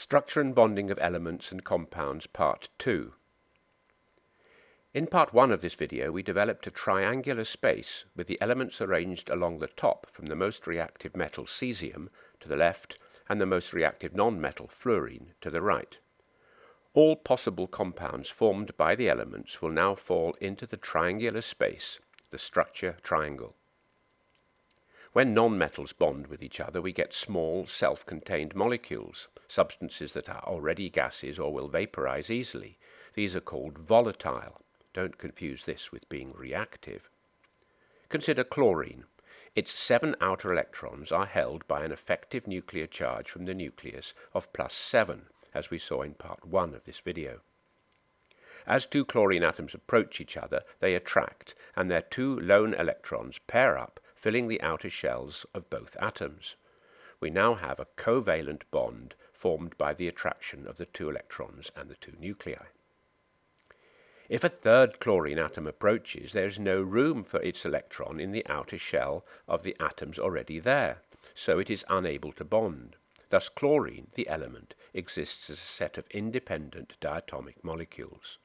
Structure and Bonding of Elements and Compounds Part 2 In Part 1 of this video we developed a triangular space with the elements arranged along the top from the most reactive metal cesium to the left and the most reactive non-metal fluorine to the right. All possible compounds formed by the elements will now fall into the triangular space, the structure triangle. When nonmetals bond with each other, we get small, self-contained molecules, substances that are already gases or will vaporize easily. These are called volatile. Don't confuse this with being reactive. Consider chlorine. Its seven outer electrons are held by an effective nuclear charge from the nucleus of plus 7, as we saw in part 1 of this video. As two chlorine atoms approach each other, they attract, and their two lone electrons pair up filling the outer shells of both atoms. We now have a covalent bond formed by the attraction of the two electrons and the two nuclei. If a third chlorine atom approaches, there is no room for its electron in the outer shell of the atoms already there, so it is unable to bond. Thus chlorine, the element, exists as a set of independent diatomic molecules.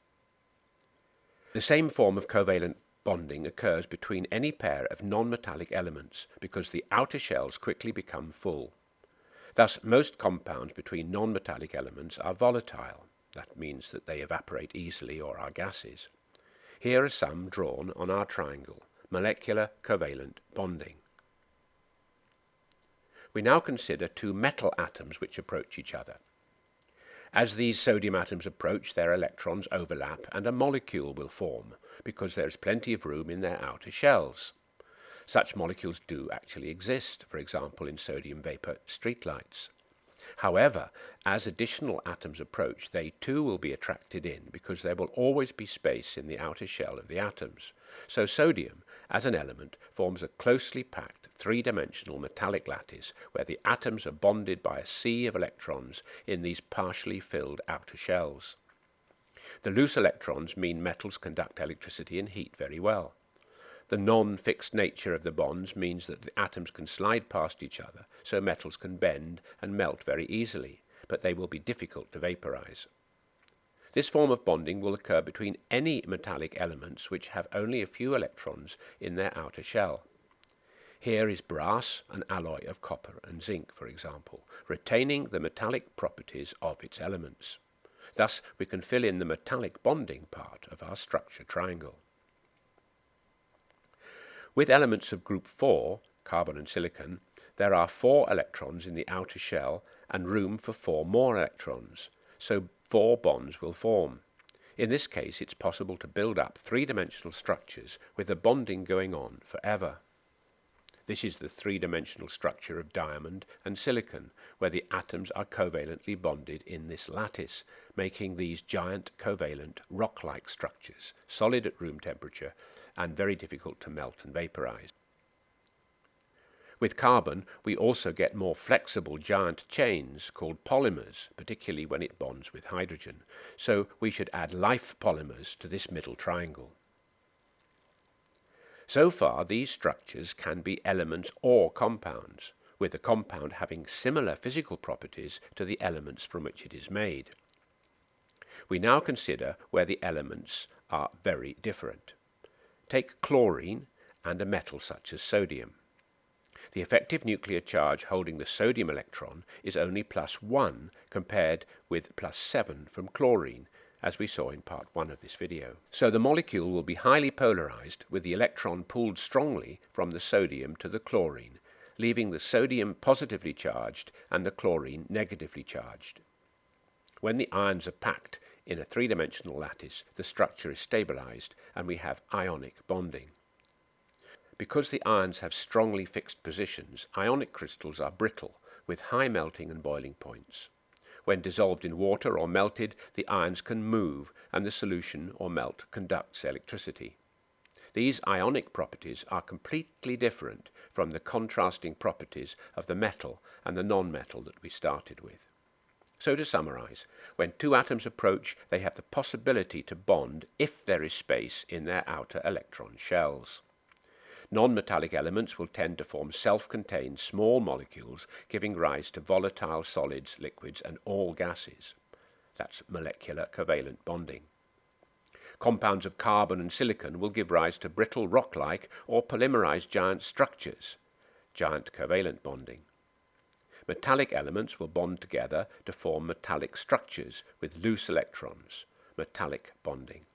The same form of covalent bonding occurs between any pair of non-metallic elements because the outer shells quickly become full. Thus, most compounds between non-metallic elements are volatile. That means that they evaporate easily or are gases. Here are some drawn on our triangle, molecular covalent bonding. We now consider two metal atoms which approach each other. As these sodium atoms approach, their electrons overlap and a molecule will form, because there is plenty of room in their outer shells. Such molecules do actually exist, for example in sodium vapor streetlights. However, as additional atoms approach, they too will be attracted in because there will always be space in the outer shell of the atoms. So sodium, as an element, forms a closely packed three-dimensional metallic lattice where the atoms are bonded by a sea of electrons in these partially filled outer shells. The loose electrons mean metals conduct electricity and heat very well. The non-fixed nature of the bonds means that the atoms can slide past each other, so metals can bend and melt very easily, but they will be difficult to vaporize. This form of bonding will occur between any metallic elements which have only a few electrons in their outer shell. Here is brass, an alloy of copper and zinc, for example, retaining the metallic properties of its elements. Thus, we can fill in the metallic bonding part of our structure triangle. With elements of group 4, carbon and silicon, there are four electrons in the outer shell and room for four more electrons, so four bonds will form. In this case, it's possible to build up three-dimensional structures with the bonding going on forever. This is the three-dimensional structure of diamond and silicon, where the atoms are covalently bonded in this lattice, making these giant covalent rock-like structures, solid at room temperature and very difficult to melt and vaporize. With carbon, we also get more flexible giant chains called polymers, particularly when it bonds with hydrogen. So we should add life polymers to this middle triangle. So far, these structures can be elements or compounds, with the compound having similar physical properties to the elements from which it is made. We now consider where the elements are very different. Take chlorine and a metal such as sodium. The effective nuclear charge holding the sodium electron is only plus 1 compared with plus 7 from chlorine, as we saw in part 1 of this video. So the molecule will be highly polarized with the electron pulled strongly from the sodium to the chlorine, leaving the sodium positively charged and the chlorine negatively charged. When the ions are packed in a three-dimensional lattice, the structure is stabilized and we have ionic bonding. Because the ions have strongly fixed positions, ionic crystals are brittle with high melting and boiling points. When dissolved in water or melted, the ions can move and the solution or melt conducts electricity. These ionic properties are completely different from the contrasting properties of the metal and the non-metal that we started with. So to summarize, when two atoms approach, they have the possibility to bond if there is space in their outer electron shells. Non-metallic elements will tend to form self-contained small molecules, giving rise to volatile solids, liquids, and all gases. That's molecular covalent bonding. Compounds of carbon and silicon will give rise to brittle rock-like or polymerized giant structures, giant covalent bonding. Metallic elements will bond together to form metallic structures with loose electrons, metallic bonding.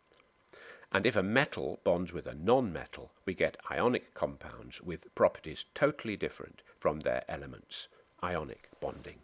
And if a metal bonds with a non-metal, we get ionic compounds with properties totally different from their elements, ionic bonding.